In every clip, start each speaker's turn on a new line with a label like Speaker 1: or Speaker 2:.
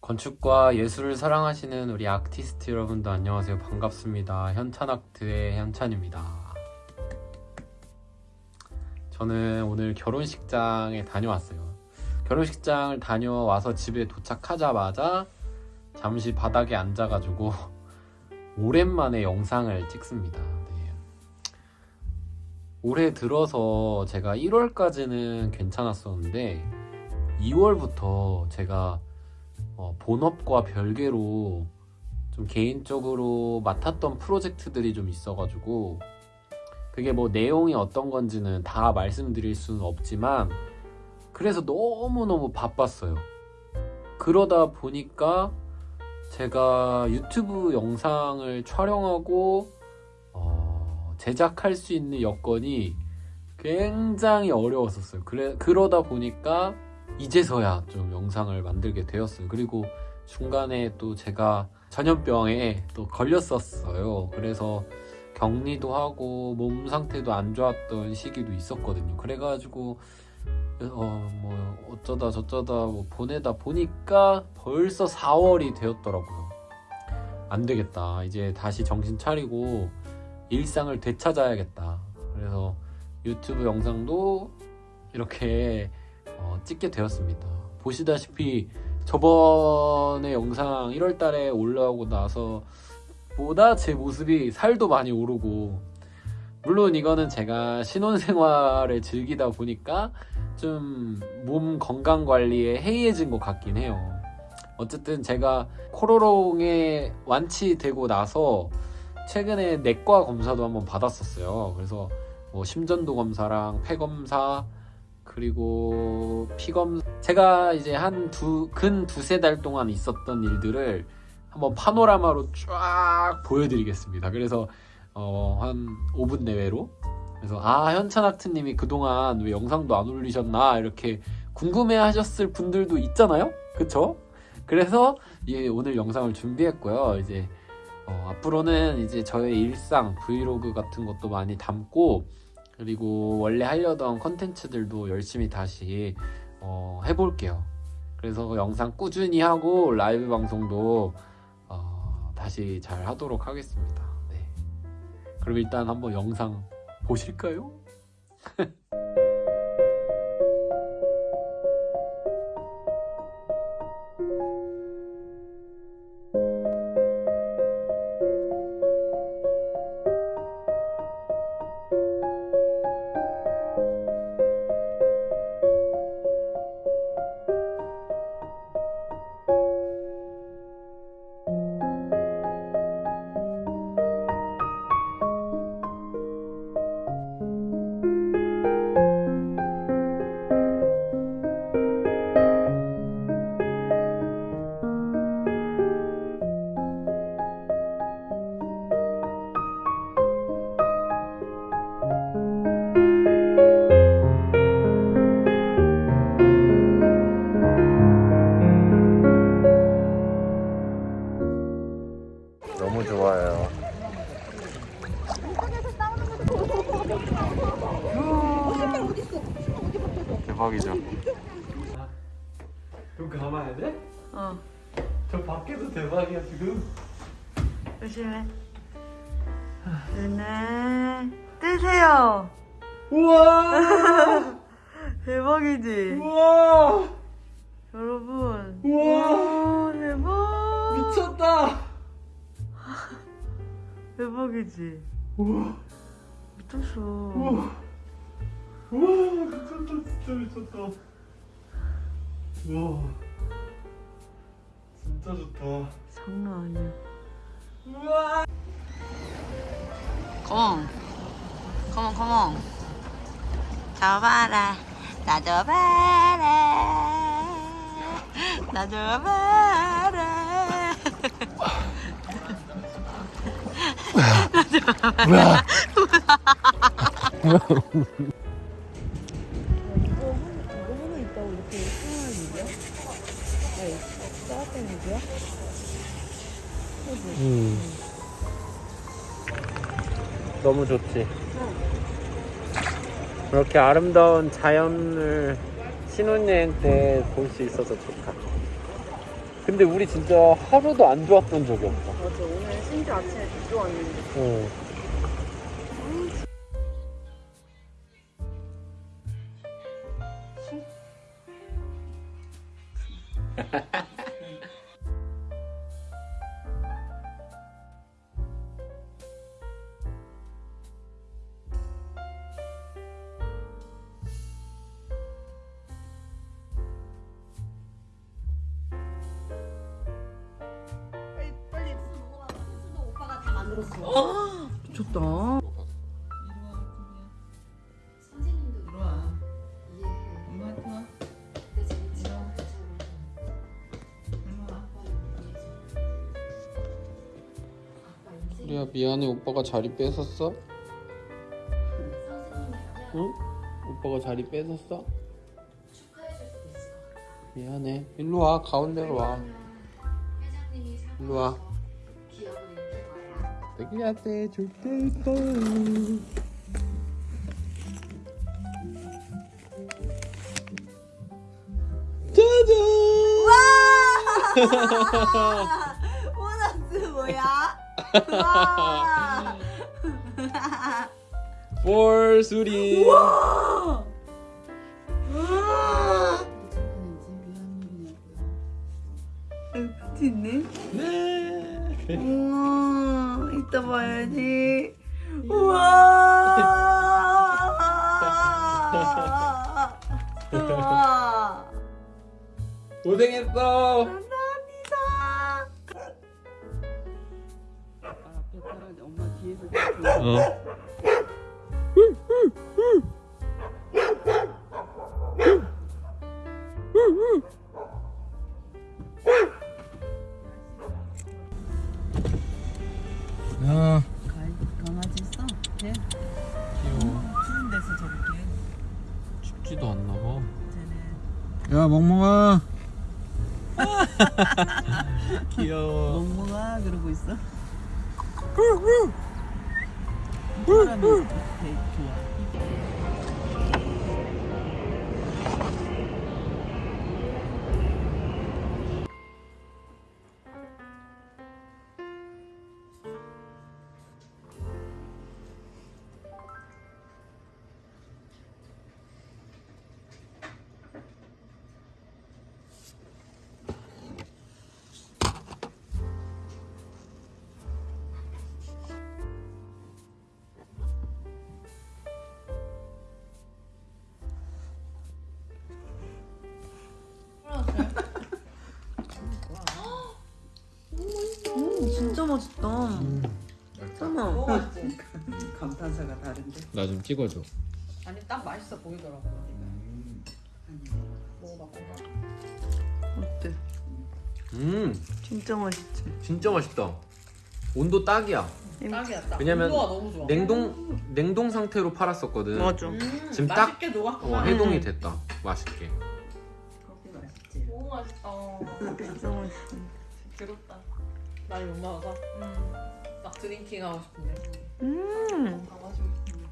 Speaker 1: 건축과 예술을 사랑하시는 우리 아티스트 여러분도 안녕하세요. 반갑습니다. 현찬아트의 현찬입니다. 저는 오늘 결혼식장에 다녀왔어요. 결혼식장을 다녀와서 집에 도착하자마자 잠시 바닥에 앉아가지고 오랜만에 영상을 찍습니다. 네. 올해 들어서 제가 1월까지는 괜찮았었는데 2월부터 제가 어, 본업과 별개로 좀 개인적으로 맡았던 프로젝트들이 좀 있어가지고 그게 뭐 내용이 어떤 건지는 다 말씀드릴 수는 없지만 그래서 너무너무 바빴어요. 그러다 보니까 제가 유튜브 영상을 촬영하고 어, 제작할 수 있는 여건이 굉장히 어려웠었어요. 그래, 그러다 보니까 이제서야 좀 영상을 만들게 되었어요. 그리고 중간에 또 제가 전염병에 또 걸렸었어요. 그래서 격리도 하고 몸 상태도 안 좋았던 시기도 있었거든요. 그래가지고 어 뭐 어쩌다 저쩌다 뭐 보내다 보니까 벌써 4월이 되었더라고요. 안 되겠다. 이제 다시 정신 차리고 일상을 되찾아야겠다. 그래서 유튜브 영상도 이렇게 어, 찍게 되었습니다. 보시다시피 저번에 영상 1월달에 올라오고 나서 보다 제 모습이 살도 많이 오르고 물론 이거는 제가 신혼생활을 즐기다 보니까 좀 몸 건강 관리에 해이해진 것 같긴 해요. 어쨌든 제가 코로롱에 완치되고 나서 최근에 내과 검사도 한번 받았었어요. 그래서 뭐 심전도 검사랑 폐 검사 그리고 피검 제가 이제 한 두 근 두세 달 동안 있었던 일들을 한번 파노라마로 쫙 보여드리겠습니다. 그래서 어, 한 5분 내외로 그래서 아 현찬 아트님이 그동안 왜 영상도 안 올리셨나 이렇게 궁금해하셨을 분들도 있잖아요, 그쵸? 그래서 예, 오늘 영상을 준비했고요. 이제 어, 앞으로는 이제 저의 일상 브이로그 같은 것도 많이 담고 그리고 원래 하려던 컨텐츠들도 열심히 다시 어, 해볼게요. 그래서 영상 꾸준히 하고 라이브 방송도 어, 다시 잘 하도록 하겠습니다. 네. 그럼 일단 한번 영상 보실까요? 대박이죠. 그럼 감아야 돼?
Speaker 2: 어,
Speaker 1: 저 밖에도 대박이야 지금.
Speaker 2: 조심해. 눈을 뜨세요.
Speaker 1: 우와!
Speaker 2: 대박이지?
Speaker 1: 우와!
Speaker 2: 여러분.
Speaker 1: 우와!
Speaker 2: 와, 대박.
Speaker 1: 미쳤다!
Speaker 2: 대박이지?
Speaker 1: 우와!
Speaker 2: 미쳤어.
Speaker 1: 우와! 우와! 미쳤다 진짜 미쳤다. 우와! 진짜 좋다.
Speaker 2: 장난 아니야.
Speaker 1: 우와!
Speaker 2: 컴온. 컴온, 컴온. 잡아라. 나 잡아라. 나 잡아라.
Speaker 1: 음. 너무 좋지. 그렇게 아름다운 자연을 신혼여행 때 볼 수 있어서 좋다. 근데 우리 진짜 하루도 안 좋았던 적이 없어.
Speaker 2: 맞아 오늘 심지어 아침에 비 왔는데
Speaker 1: 어.
Speaker 3: 인생
Speaker 1: 우리야 미안해 오빠가 자리 뺏었어? 응? 오빠가 자리 뺏었어? 미안해. 일로 와 가운데로 와. 일로 와. 자기한테 줄게 있어.
Speaker 2: 보너스 뭐야? 와
Speaker 1: 볼 수리.
Speaker 2: 우와 있네
Speaker 1: 네.
Speaker 2: 우와 이따 봐야지. 우와. 우와.
Speaker 1: 고생했어.
Speaker 2: 감사합니다. 따라 엄마 뒤에서
Speaker 1: 어. 멍멍아
Speaker 2: 그 맛있다 잠깐만
Speaker 4: 먹어봤지?
Speaker 2: 감탄사가 다른데
Speaker 1: 나 좀 찍어줘.
Speaker 4: 아니 딱 맛있어 보이더라고. 먹어봐 먹어봐.
Speaker 2: 어때?
Speaker 1: 음,
Speaker 2: 진짜 맛있지?
Speaker 1: 진짜 맛있다. 온도 딱이야.
Speaker 4: 딱이야 딱.
Speaker 1: 왜냐면
Speaker 4: 온도가 너무 좋아.
Speaker 1: 냉동 냉동 상태로 팔았었거든.
Speaker 2: 맞아
Speaker 4: 음,
Speaker 1: 지금 딱-
Speaker 4: 맛있게 녹아.
Speaker 1: 어, 해동이 됐다. 맛있게.
Speaker 2: 커피 맛있지?
Speaker 4: 너무 맛있다.
Speaker 2: 진짜 맛있어
Speaker 4: 괴롭다. 많이 못 먹어서. 막 drinking 하고 싶은데.
Speaker 2: 음
Speaker 4: 다 마시고 싶은데.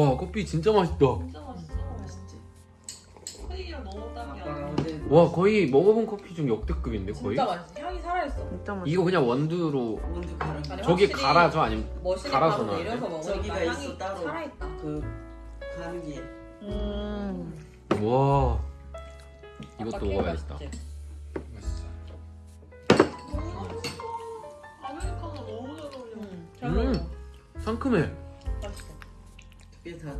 Speaker 1: 와, 커피 진짜 맛있다.
Speaker 4: 진짜 맛있어. 맛있지. 크림이랑 너무 딱이야.
Speaker 1: 와, 거의 먹어본 커피 중 역대급인데 거의.
Speaker 4: 진짜 맛있어. 향이 살아있어.
Speaker 2: 진짜 맛있어
Speaker 1: 이거 그냥 원두로
Speaker 5: 원두 가는
Speaker 4: 아니,
Speaker 1: 저기
Speaker 4: 확실히
Speaker 1: 갈아줘 아니면
Speaker 4: 머신에
Speaker 1: 갈아서
Speaker 4: 바로 먹으니까
Speaker 5: 저기가
Speaker 4: 향이
Speaker 5: 있어, 따로.
Speaker 4: 살아있다.
Speaker 5: 그 가는
Speaker 1: 게음와 이것도
Speaker 4: 케이크
Speaker 1: 먹어야겠다.
Speaker 4: 맛있지?
Speaker 1: 상큼해.
Speaker 4: 맛있어.
Speaker 5: 두개 다.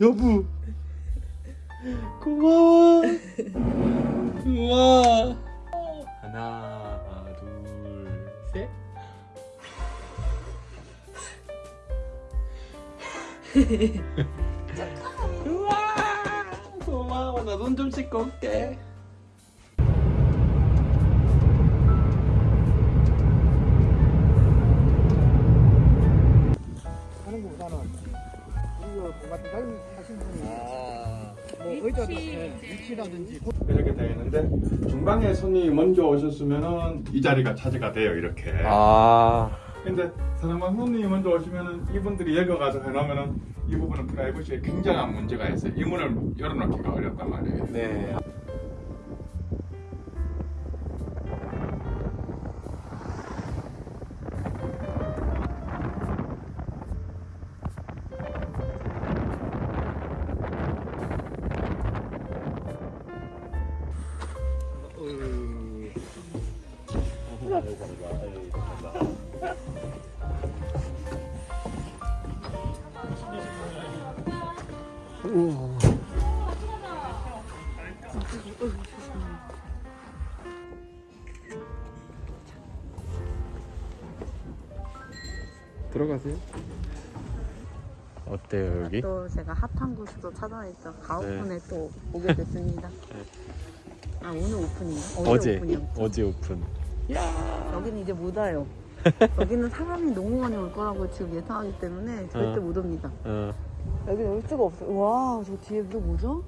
Speaker 1: 여보 고마워. 우와 하나 둘셋. 우와! 고마워. 나 손 좀 씻고 올게
Speaker 6: 위치라든지
Speaker 7: 이렇게 되어 있는데 중방에 손님이 먼저 오셨으면은 이 자리가 차지가 돼요 이렇게.
Speaker 1: 아
Speaker 7: 근데 사람만 손님이 먼저 오시면은 이분들이 여기 가서 해놓으면은 이 부분은 프라이버시에 굉장한 문제가 있어요. 이 문을 열어놓기가 어렵단 말이에요.
Speaker 1: 네. 들어가세요. 어때요 여기?
Speaker 2: 또 제가 핫한 곳으로 찾아냈죠. 가오픈에 또 오게 됐습니다. 아 오늘 오픈인가? 어제, 오픈이었죠.
Speaker 1: 어제 오픈.
Speaker 2: 여기는 이제 못 와요. 여기는 사람이 너무 많이 올 거라고 지금 예상하기 때문에 절대
Speaker 1: 어.
Speaker 2: 못 옵니다.
Speaker 1: 어.
Speaker 2: 여기는 올 수가 없어요. 와, 저 뒤에 또 뭐죠?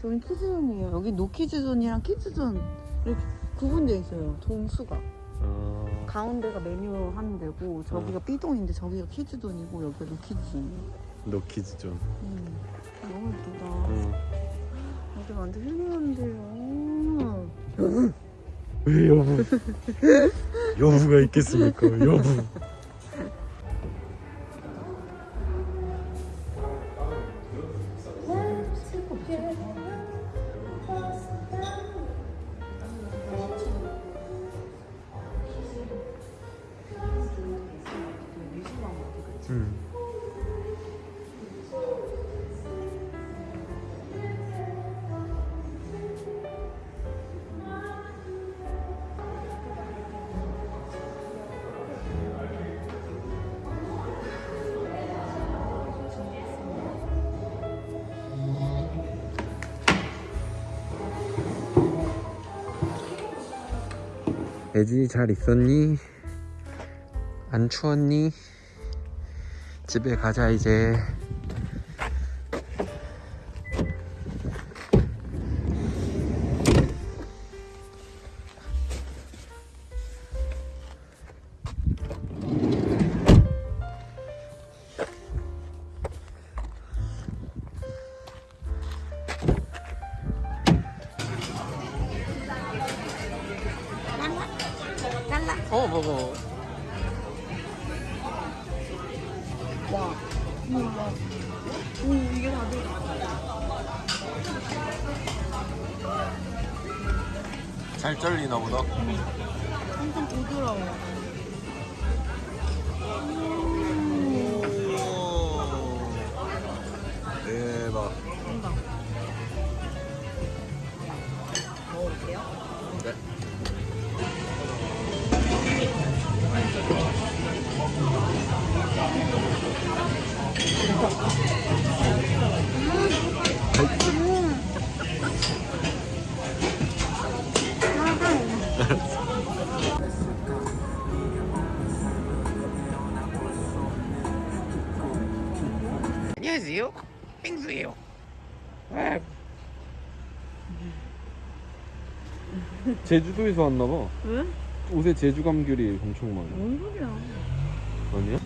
Speaker 2: 저긴 키즈존이에요. 여기 노키즈존이랑 키즈존 이렇게 구분되어 있어요. 동수가.
Speaker 1: 어.
Speaker 2: 가운데가 메뉴 하는 데고 저기가 B동인데 저기가 키즈존이고 여기가 노키즈존이에요.
Speaker 1: 노키즈존.
Speaker 2: 음, 너무 예쁘다.
Speaker 1: 어.
Speaker 2: 여기 완전 힐링한데요.
Speaker 1: 왜 여부? 여부가 있겠습니까? 여부. 애지 잘 있었니? 안 추웠니? 집에 가자 이제 어. 먹어 잘 잘리나 보다.
Speaker 2: 엄청 부드러워.
Speaker 1: 제주도에서 왔나봐
Speaker 2: 왜?
Speaker 1: 옷에 제주 감귤이 엄청 많아
Speaker 2: 뭔 소리야?
Speaker 1: 아니야?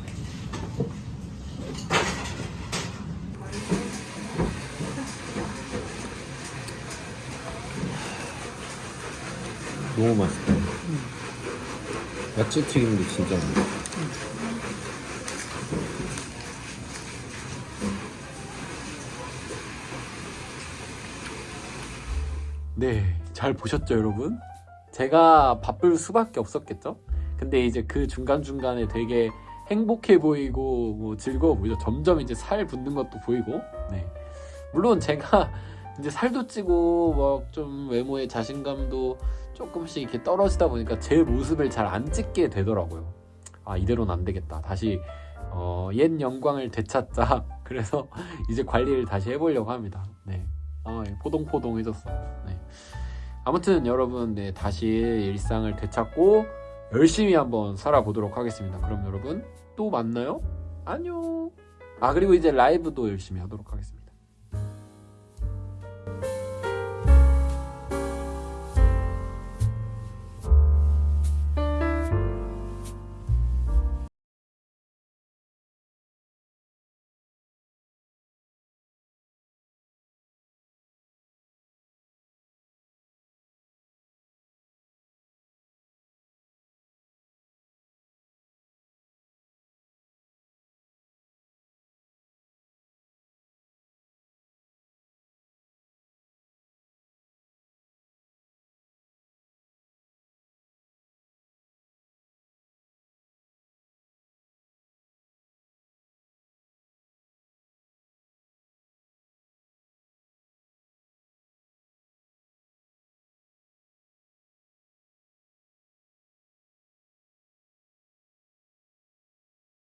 Speaker 1: 너무 맛있다. 야채 튀김도 진짜 맛있어. 네, 잘 보셨죠, 여러분? 제가 바쁠 수밖에 없었겠죠? 근데 이제 그 중간중간에 되게 행복해 보이고 뭐 즐거워 보이죠. 점점 이제 살 붙는 것도 보이고. 네. 물론 제가 이제 살도 찌고 막 좀 외모의 자신감도 조금씩 이렇게 떨어지다 보니까 제 모습을 잘 안 찍게 되더라고요. 아 이대로는 안 되겠다. 다시 어, 옛 영광을 되찾자. 그래서 이제 관리를 다시 해보려고 합니다. 네. 아, 예, 포동포동해졌어. 네. 아무튼 여러분, 네, 다시 일상을 되찾고 열심히 한번 살아보도록 하겠습니다. 그럼 여러분 또 만나요. 안녕. 아 그리고 이제 라이브도 열심히 하도록 하겠습니다.